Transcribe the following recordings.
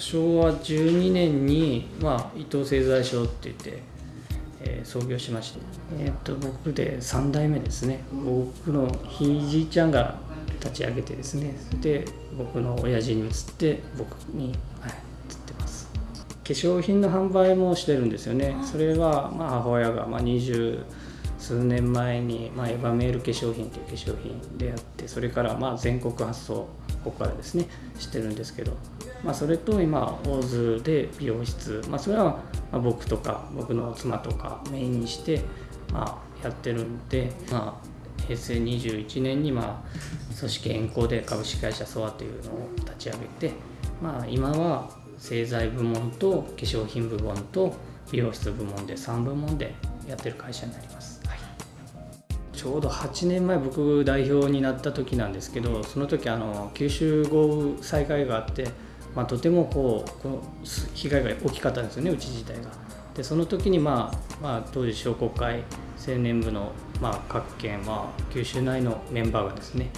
昭和12年に、まあ、伊藤製材所って言って、えー創業しまして、えー、と僕で3代目ですね。僕のひいじいちゃんが立ち上げてですねで僕の親父に移って僕に、はい、移ってます。化粧品の販売もしてるんですよね。それは、まあ、母親が、まあ、20数年前に、まあ、エヴァメール化粧品という化粧品でやってそれからまあ全国発送ここからですねしてるんですけど、まあ、それと今大津で美容室、まあ、それはまあ僕とか僕の妻とかメインにして、まあ、やってるんで、まあ、平成21年に、まあ、組織変更で株式会社ソアというのを立ち上げて、まあ、今は製材部門と化粧品部門と美容室部門で3部門でやってる会社になります。はいちょうど8年前僕代表になった時なんですけどその時あの九州豪雨災害があって、まあ、とてもこうこの被害が大きかったんですよねうち自体が。でその時に、まあまあ、当時商工会青年部の、まあ、各県、まあ、九州内のメンバーがですね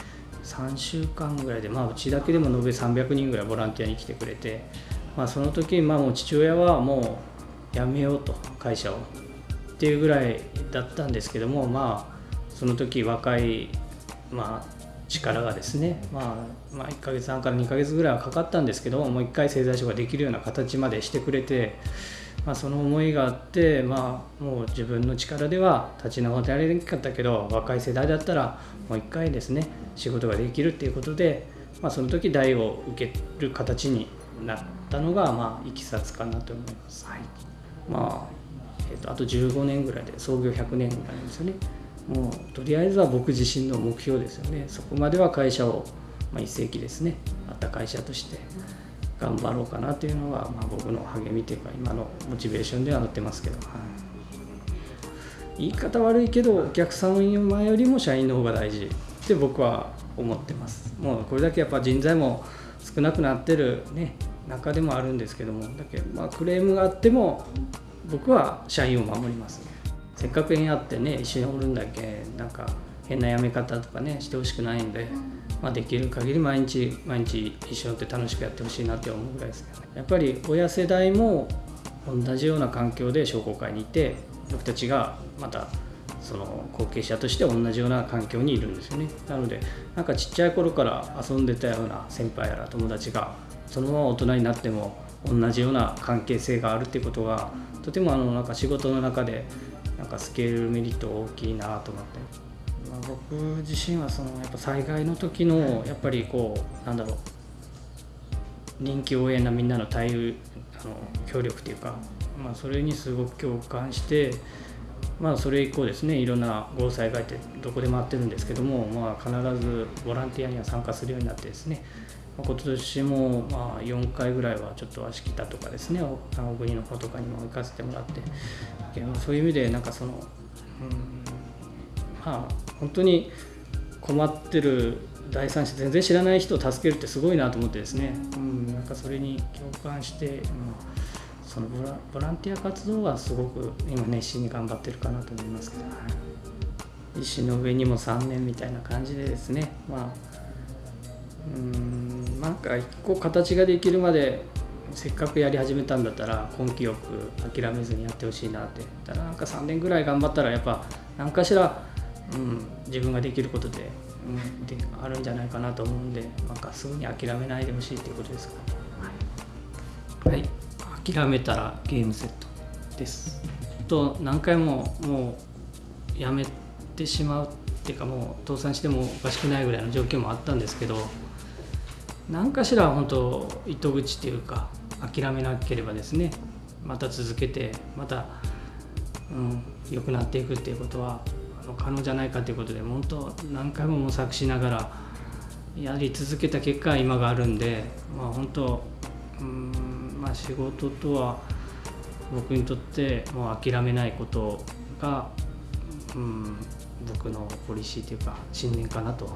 3週間ぐらいで、まあ、うちだけでも延べ300人ぐらいボランティアに来てくれて、まあ、その時に、まあ、もう父親はもう辞めようと会社をっていうぐらいだったんですけどもまあその時若い、まあ、力がですね、まあ、まあ1ヶ月半から2ヶ月ぐらいはかかったんですけどもう一回製材所ができるような形までしてくれて、まあ、その思いがあって、まあ、もう自分の力では立ち直ってやれなかったけど若い世代だったらもう一回ですね仕事ができるっていうことで、まあ、その時代を受ける形になったのが、まあ、いきさつかなと思います。はいまあえー、とあと15年ぐらいで創業100年になるんですよね。もうとりあえずは僕自身の目標ですよね。そこまでは会社を、まあ、一世紀ですね、あった会社として頑張ろうかなというのが、まあ、僕の励みというか、今のモチベーションではなってますけど、はい、言い方悪いけど、お客様よりも社員の方が大事って僕は思ってます。もうこれだけやっぱ人材も少なくなってる、ね、中でもあるんですけども、だけどまあクレームがあっても、僕は社員を守ります、ね、せっかく縁あってね一緒におるんだけなんか変な辞め方とかねしてほしくないんで、まあ、できる限り毎日毎日一緒にって楽しくやってほしいなって思うぐらいですけどね。やっぱり親世代も同じような環境で商工会にいて僕たちがまたその後継者として同じような環境にいるんですよね。なのでなんかちっちゃい頃から遊んでたような先輩やら友達がそのまま大人になっても同じような関係性があるっていうことがとてもあのなんか仕事の中でなんかスケールメリット大きいなと思って、まあ、僕自身はそのやっぱ災害の時のやっぱりこうなんだろう。臨機応変なみんなの対応あの協力というか、まあ、それにすごく共感して、まあ、それ以降ですねいろんな豪雨災害ってどこでもあってるんですけども、まあ、必ずボランティアには参加するようになってですねまあ今年もまあ4回ぐらいはちょっと足北とかですね小国の方とかにも行かせてもらって。そういう意味でなんかその、うん、まあ本当に困ってる第三者全然知らない人を助けるってすごいなと思ってですね、うん、なんかそれに共感して、うん、そのボラボランティア活動はすごく今熱心に頑張ってるかなと思いますけど、はい、石の上にも3年みたいな感じでですね。まあなんか一個形ができるまでせっかくやり始めたんだったら根気よく諦めずにやってほしいなってただなんか3年ぐらい頑張ったらやっぱ何かしら、うん、自分ができることで,、うん、であるんじゃないかなと思うんでなんかすぐに諦めないでほしいっていうことですか？ねはい、はい、諦めたらゲームセットです。と何回ももうやめてしまうっていうかもう倒産してもおかしくないぐらいの状況もあったんですけど何かしら本当糸口っていうか諦めなければですねまた続けてまた、うん、良くなっていくっていうことは可能じゃないかということで本当何回も模索しながらやり続けた結果今があるんで、まあ、本当、うんまあ、仕事とは僕にとってもう諦めないことが、うん、僕のポリシーというか信念かなと